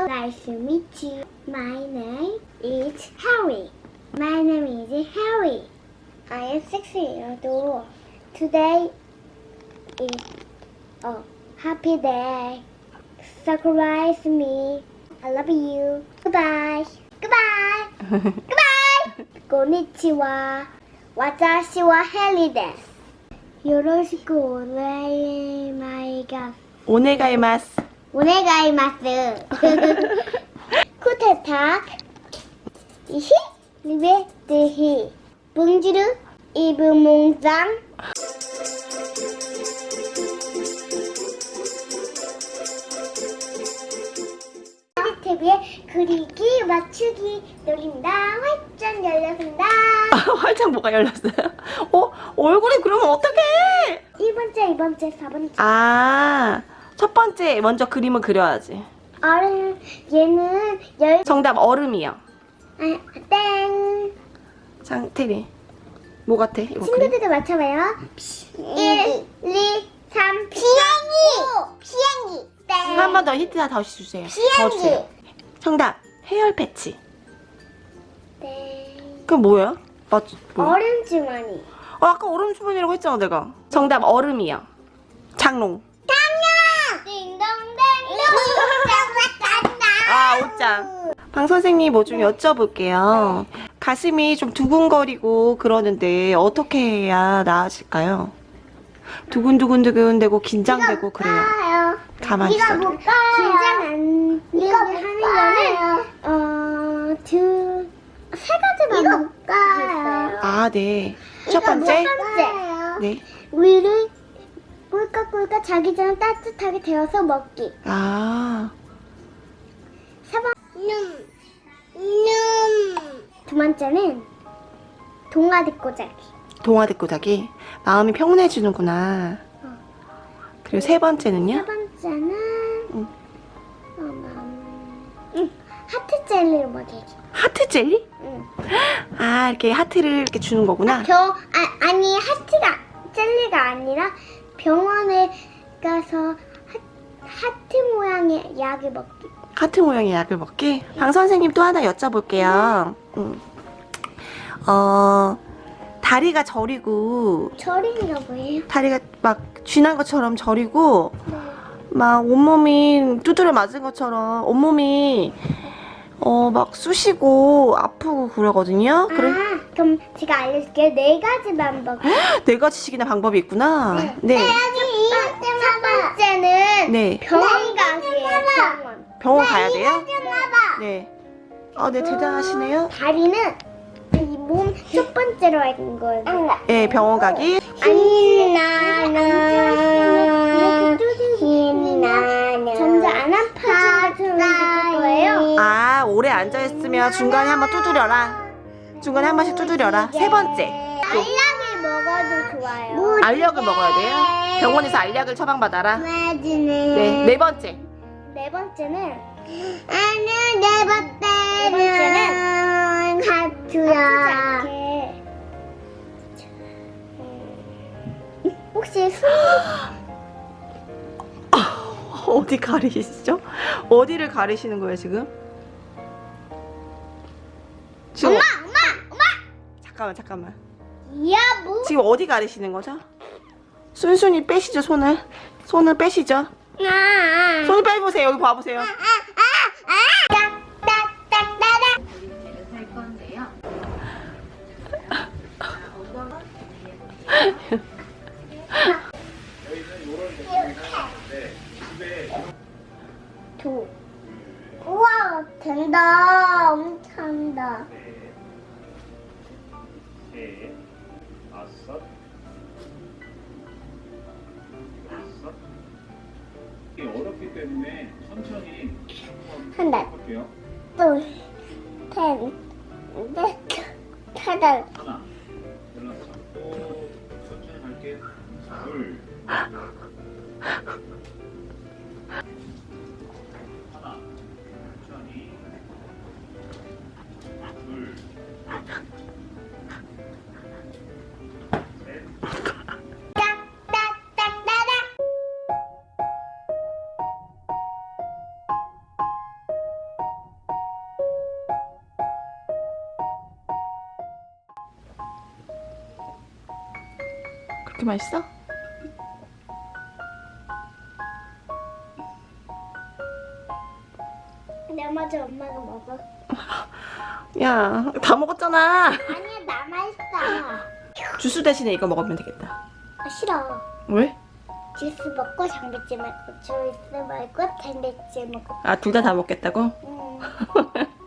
Hello, nice to meet you. My name is Harry. My name is Harry. I am six years old. Today is a happy day. Surprise me. I love you. Goodbye. Goodbye. Goodbye. こんにちは。私はヘリです。よろしくお願いします。 오네가이마스 쿠테탁 이히 리베드히 봉지르 이브몽장 TV의 그리기 맞추기 놀입니다. 활짝 열렸습니다. 활짝 뭐가 열렸어요? 어? 얼굴이 그러면 어떡해? 1번째, 2번째, 4번째. 아. 첫 번째 먼저 그림을 그려야지. 얼음 얘는 열 정답 얼음이요. 아, 땡. 장태리. 뭐 같아? 이거 그림? 친구들도 맞춰봐요. 1, 2, 3, 비행기! 비행기! 땡! 한 번 더 힌트 하나 다시 주세요. 더 비행기! 주세요. 정답 헤어 패치. 땡. 그게 뭐야? 맞 뭐야? 얼음 주머니. 어, 아까 얼음 주머니라고 했잖아 내가. 정답 얼음이요. 장롱. 방 선생님 뭐 좀 여쭤볼게요. 가슴이 좀 두근거리고 그러는데 어떻게 해야 나아질까요? 두근두근두근 되고 긴장되고 그래요. 가만히. 못 가요. 긴장 안 되게 하는 거는 어, 두, 세 가지만 못 가요. 아 네. 첫 번째. 첫 번째. 네. 위를 꿀꺽꿀꺽 자기 전에 따뜻하게 데워서 먹기. 아. 번째는 동아리 꽂아기. 동화 듣고 자기 마음이 평온해지는구나. 그리고 세 번째는요? 세 번째는 응. 어, 음, 음, 하트 젤리를 먹이기. 하트 젤리? 응. 아 이렇게 하트를 이렇게 주는 거구나. 겨, 아, 아니 하트가 젤리가 아니라 병원에 가서 하, 하트 모양의 약을 먹기. 하트 모양의 약을 먹기? 방 선생님 또 하나 여쭤볼게요. 음. 어 다리가 저리고 절인가 뭐예요? 다리가 막 쥐난 것처럼 저리고 네. 막 온몸이 두드려 맞은 것처럼 온몸이 어 막 쑤시고 아프고 그러거든요. 그래 아, 그럼 제가 알려줄게요. 네 가지 방법. 네 가지씩이나 방법이 있구나. 네. 첫 번째는 네. 병원 가기예요. 병원. 병원 가야 돼요? 네. 아, 네 대단하시네요. 다리는 이몸첫 번째로 하는 거예요. 네, 병원 가기. 신나는 신나는 점점 안 아파지는 거예요. 아, 오래 앉아 있으면 중간에 한번 두드려라. 중간에 한 번씩 두드려라. 세 번째. 알약을 먹어도 좋아요. 알약을 먹어야 돼요. 병원에서 알약을 처방받아라. 네. 네, 네 번째. 네 번째는 아니 네 번째는 네 번째는 가투야. 혹시 숨 어디 가리시죠? 어디를 가리시는 거예요, 지금? 지금 엄마 엄마 엄마 잠깐만, 잠깐만. 야뭐 지금 어디 가리시는 거죠? 순순히 빼시죠, 손을. 손을 빼시죠. 아. 손을 빼보세요. 여기 봐보세요. 딱 두. 우와 된다 엄청 한다. 네, 다섯, 여섯. 이게 어렵기 때문에 천천히. 한번 해볼게요. 둘, 셋, 넷, 다섯. 하나, 일어나서 잡고 천천히 갈게. 둘, 그렇게 맛있어? 나머지 엄마가 먹어. 야, 다 먹었잖아. 아니야 남아있어. 주스 대신에 이거 먹으면 되겠다. 아, 싫어. 왜? 주스 먹고 장비찜 먹고 주스 먹고 장비찜 먹고. 아, 둘 다 다 먹겠다고? 음.